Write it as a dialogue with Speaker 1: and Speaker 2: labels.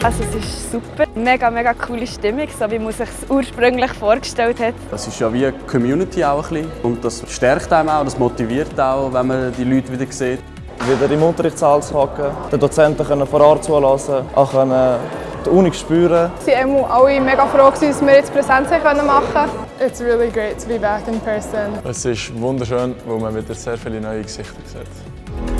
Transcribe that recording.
Speaker 1: Also, es ist super. Mega, mega coole Stimmung, so wie man sich es ursprünglich vorgestellt hat.
Speaker 2: Das ist ja wie eine Community auch ein bisschen. Und das stärkt einem auch, das motiviert auch, wenn man die Leute wieder sieht.
Speaker 3: Wieder im Unterrichtssaal zu hocken, den Dozenten können vor Ort zulassen, auch können äh, die Uni spüren.
Speaker 4: Sie waren alle mega froh, dass wir jetzt Präsenz machen konnten.
Speaker 5: It's really great to be back in person.
Speaker 6: Es ist wunderschön, weil man wieder sehr viele neue Gesichter sieht.